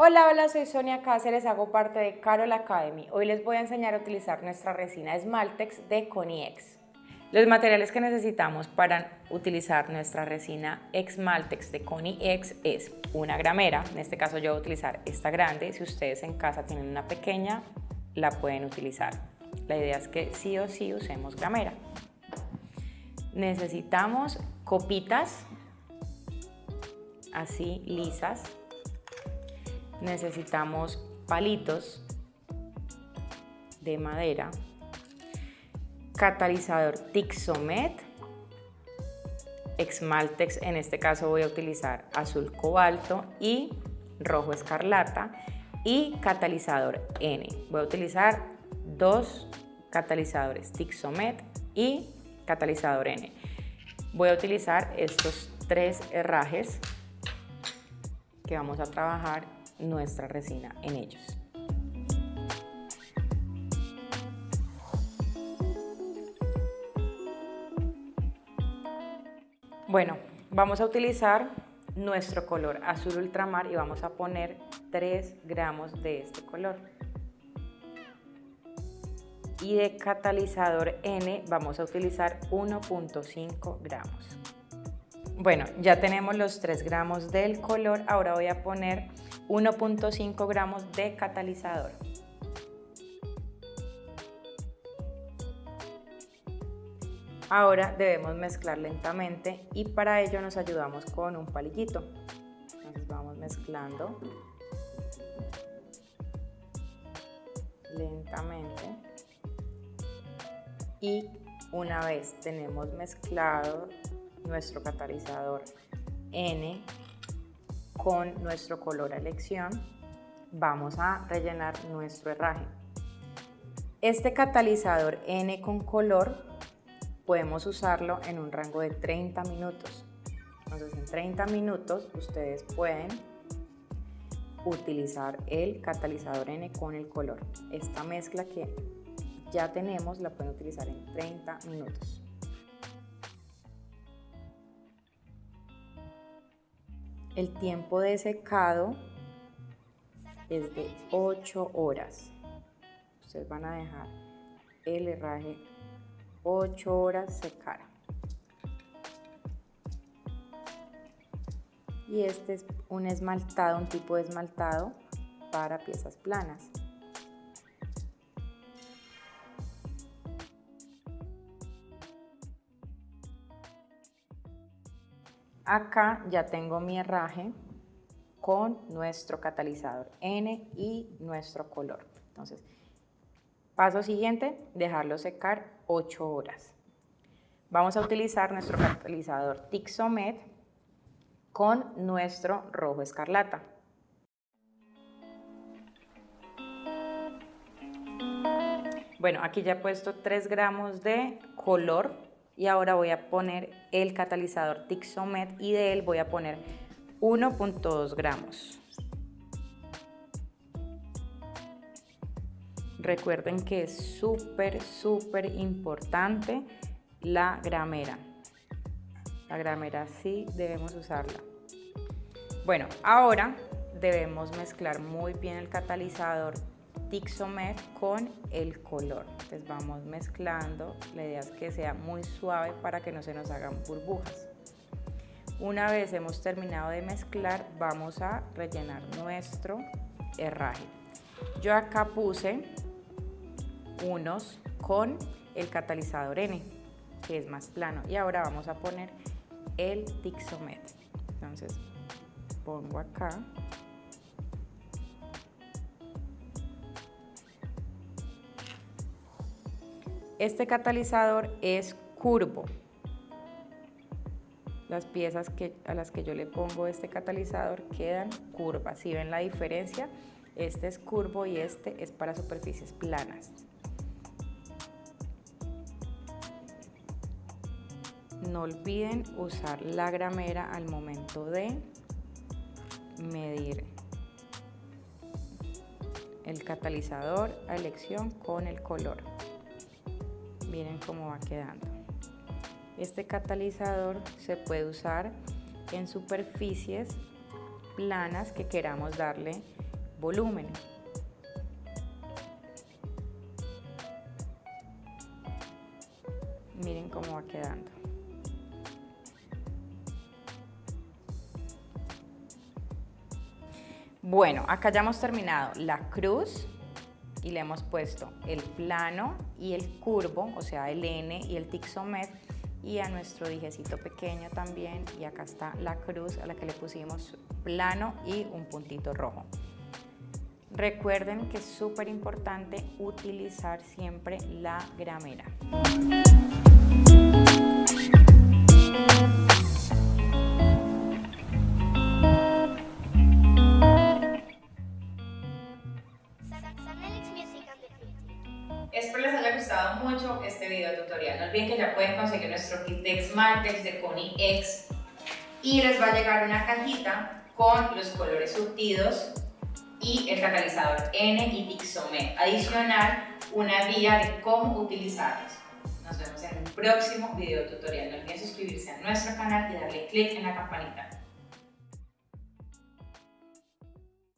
Hola, hola, soy Sonia Cáceres, hago parte de Carol Academy. Hoy les voy a enseñar a utilizar nuestra resina Smaltex de Coniex. Los materiales que necesitamos para utilizar nuestra resina Smaltex de Coniex es una gramera, en este caso yo voy a utilizar esta grande, si ustedes en casa tienen una pequeña, la pueden utilizar. La idea es que sí o sí usemos gramera. Necesitamos copitas así lisas necesitamos palitos de madera, catalizador Tixomet, Exmaltex, en este caso voy a utilizar azul cobalto y rojo escarlata y catalizador N. Voy a utilizar dos catalizadores Tixomet y catalizador N. Voy a utilizar estos tres herrajes que vamos a trabajar nuestra resina en ellos. Bueno, vamos a utilizar nuestro color azul ultramar y vamos a poner 3 gramos de este color. Y de catalizador N vamos a utilizar 1.5 gramos. Bueno, ya tenemos los 3 gramos del color, ahora voy a poner 1.5 gramos de catalizador. Ahora debemos mezclar lentamente y para ello nos ayudamos con un palillito. Entonces vamos mezclando lentamente y una vez tenemos mezclado nuestro catalizador N con nuestro color a elección vamos a rellenar nuestro herraje. Este catalizador N con color podemos usarlo en un rango de 30 minutos. Entonces en 30 minutos ustedes pueden utilizar el catalizador N con el color. Esta mezcla que ya tenemos la pueden utilizar en 30 minutos. El tiempo de secado es de 8 horas. Ustedes van a dejar el herraje 8 horas secar. Y este es un esmaltado, un tipo de esmaltado para piezas planas. Acá ya tengo mi herraje con nuestro catalizador N y nuestro color. Entonces, paso siguiente, dejarlo secar 8 horas. Vamos a utilizar nuestro catalizador Tixomet con nuestro rojo escarlata. Bueno, aquí ya he puesto 3 gramos de color y ahora voy a poner el catalizador Tixomet y de él voy a poner 1.2 gramos. Recuerden que es súper, súper importante la gramera. La gramera sí debemos usarla. Bueno, ahora debemos mezclar muy bien el catalizador Tixomet con el color. Entonces vamos mezclando, la idea es que sea muy suave para que no se nos hagan burbujas. Una vez hemos terminado de mezclar, vamos a rellenar nuestro herraje. Yo acá puse unos con el catalizador N, que es más plano. Y ahora vamos a poner el Tixomet. Entonces pongo acá Este catalizador es curvo. Las piezas a las que yo le pongo este catalizador quedan curvas. Si ven la diferencia, este es curvo y este es para superficies planas. No olviden usar la gramera al momento de medir el catalizador a elección con el color miren cómo va quedando. Este catalizador se puede usar en superficies planas que queramos darle volumen. Miren cómo va quedando. Bueno, acá ya hemos terminado la cruz y le hemos puesto el plano y el curvo, o sea, el N y el tixomet y a nuestro dijecito pequeño también y acá está la cruz a la que le pusimos plano y un puntito rojo. Recuerden que es súper importante utilizar siempre la gramera. Tutorial. No olviden que ya pueden conseguir nuestro kit de Smartex de Connie X y les va a llegar una cajita con los colores surtidos y el catalizador N y Tixomet. Adicional, una guía de cómo utilizarlos. Nos vemos en un próximo video tutorial. No olviden suscribirse a nuestro canal y darle click en la campanita.